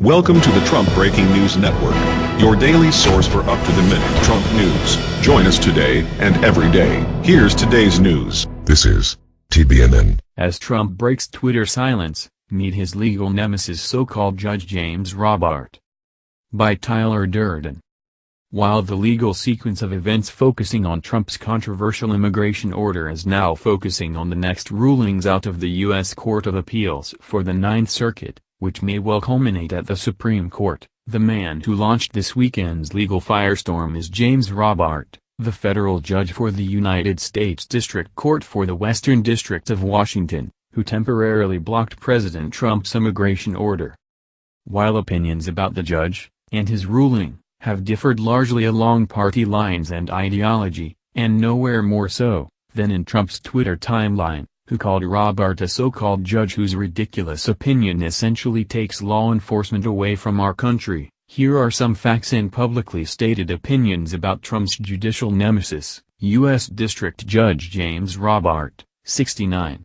Welcome to the Trump Breaking News Network, your daily source for up-to-the-minute Trump news. Join us today and every day. Here's today's news. This is TBNN. As Trump breaks Twitter silence, meet his legal nemesis so-called Judge James Robart. By Tyler Durden. While the legal sequence of events focusing on Trump's controversial immigration order is now focusing on the next rulings out of the U.S. Court of Appeals for the Ninth Circuit, which may well culminate at the Supreme Court. The man who launched this weekend's legal firestorm is James Robart, the federal judge for the United States District Court for the Western District of Washington, who temporarily blocked President Trump's immigration order. While opinions about the judge, and his ruling, have differed largely along party lines and ideology, and nowhere more so, than in Trump's Twitter timeline, who called Robart a so-called judge whose ridiculous opinion essentially takes law enforcement away from our country. Here are some facts and publicly stated opinions about Trump's judicial nemesis, U.S. District Judge James Robart, 69.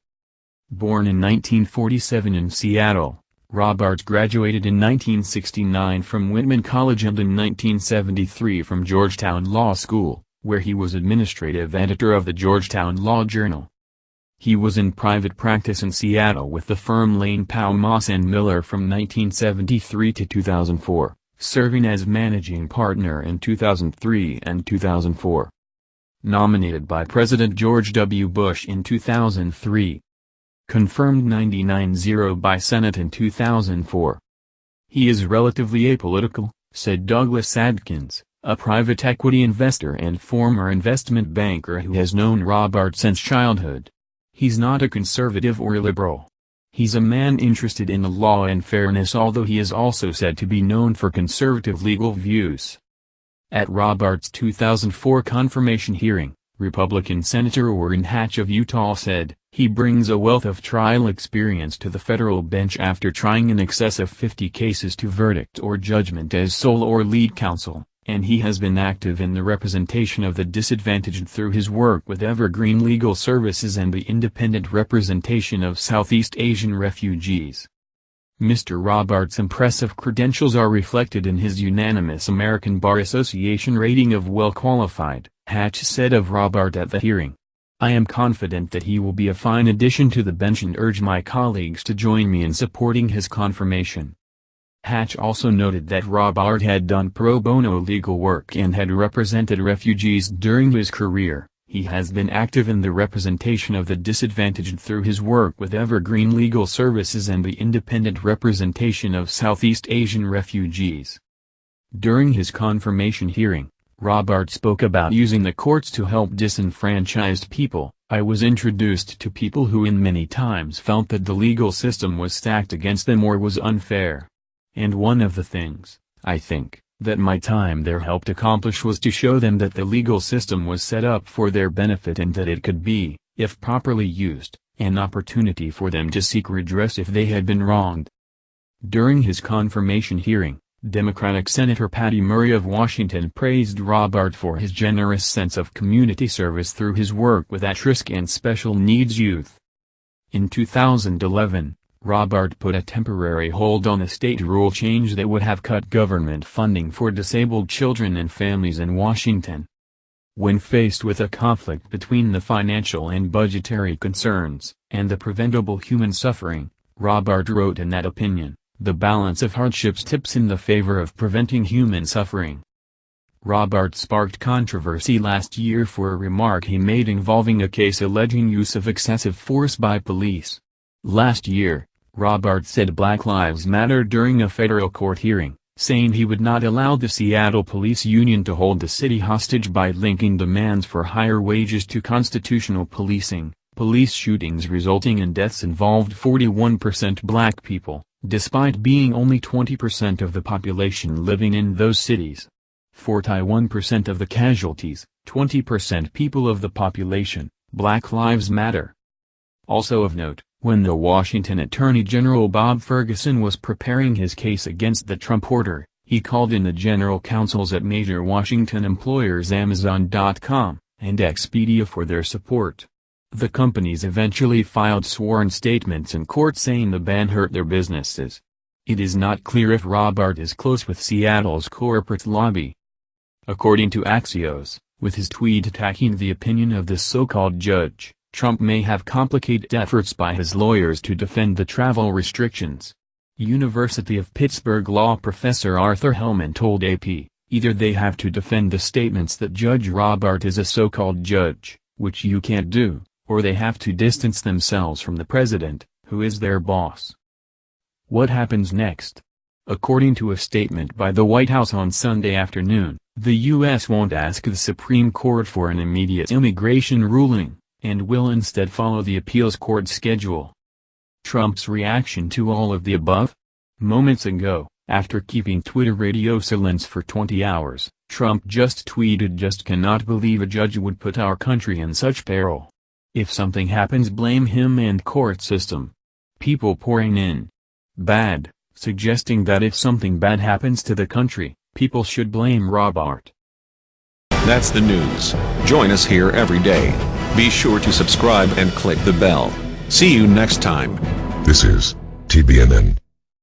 Born in 1947 in Seattle, Robart graduated in 1969 from Whitman College and in 1973 from Georgetown Law School, where he was administrative editor of the Georgetown Law Journal. He was in private practice in Seattle with the firm Lane Powell Moss and Miller from 1973 to 2004, serving as managing partner in 2003 and 2004. Nominated by President George W. Bush in 2003. Confirmed 99-0 by Senate in 2004. He is relatively apolitical, said Douglas Adkins, a private equity investor and former investment banker who has known Robart since childhood. He's not a conservative or a liberal. He's a man interested in the law and fairness although he is also said to be known for conservative legal views. At Robart's 2004 confirmation hearing, Republican Senator Orrin Hatch of Utah said, he brings a wealth of trial experience to the federal bench after trying in excess of 50 cases to verdict or judgment as sole or lead counsel and he has been active in the representation of the disadvantaged through his work with Evergreen Legal Services and the independent representation of Southeast Asian refugees. Mr. Robart's impressive credentials are reflected in his unanimous American Bar Association rating of well qualified, Hatch said of Robart at the hearing. I am confident that he will be a fine addition to the bench and urge my colleagues to join me in supporting his confirmation. Hatch also noted that Robart had done pro bono legal work and had represented refugees during his career. He has been active in the representation of the disadvantaged through his work with Evergreen Legal Services and the independent representation of Southeast Asian refugees. During his confirmation hearing, Robart spoke about using the courts to help disenfranchised people. I was introduced to people who in many times felt that the legal system was stacked against them or was unfair. And one of the things, I think, that my time there helped accomplish was to show them that the legal system was set up for their benefit and that it could be, if properly used, an opportunity for them to seek redress if they had been wronged. During his confirmation hearing, Democratic Senator Patty Murray of Washington praised Robart for his generous sense of community service through his work with at-risk and special needs youth. In 2011, Robart put a temporary hold on a state rule change that would have cut government funding for disabled children and families in Washington. When faced with a conflict between the financial and budgetary concerns, and the preventable human suffering, Robart wrote in that opinion, the balance of hardships tips in the favor of preventing human suffering. Robart sparked controversy last year for a remark he made involving a case alleging use of excessive force by police. Last year, Robart said Black Lives Matter during a federal court hearing, saying he would not allow the Seattle Police Union to hold the city hostage by linking demands for higher wages to constitutional policing. Police shootings resulting in deaths involved 41% black people, despite being only 20% of the population living in those cities. 41% of the casualties, 20% people of the population, Black Lives Matter. Also of note, when the Washington Attorney General Bob Ferguson was preparing his case against the Trump order, he called in the general counsels at major Washington employers Amazon.com and Expedia for their support. The companies eventually filed sworn statements in court saying the ban hurt their businesses. It is not clear if Robart is close with Seattle's corporate lobby. According to Axios, with his tweet attacking the opinion of this so-called judge, Trump may have complicated efforts by his lawyers to defend the travel restrictions. University of Pittsburgh law professor Arthur Hellman told AP, either they have to defend the statements that Judge Robart is a so-called judge, which you can't do, or they have to distance themselves from the president, who is their boss. What happens next? According to a statement by the White House on Sunday afternoon, the U.S. won't ask the Supreme Court for an immediate immigration ruling, and will instead follow the appeals court schedule. Trump's reaction to all of the above? Moments ago, after keeping Twitter radio silence for 20 hours, Trump just tweeted just cannot believe a judge would put our country in such peril. If something happens blame him and court system. People pouring in. Bad, suggesting that if something bad happens to the country, People should blame Robart. That's the news. Join us here every day. Be sure to subscribe and click the bell. See you next time. This is TBNN.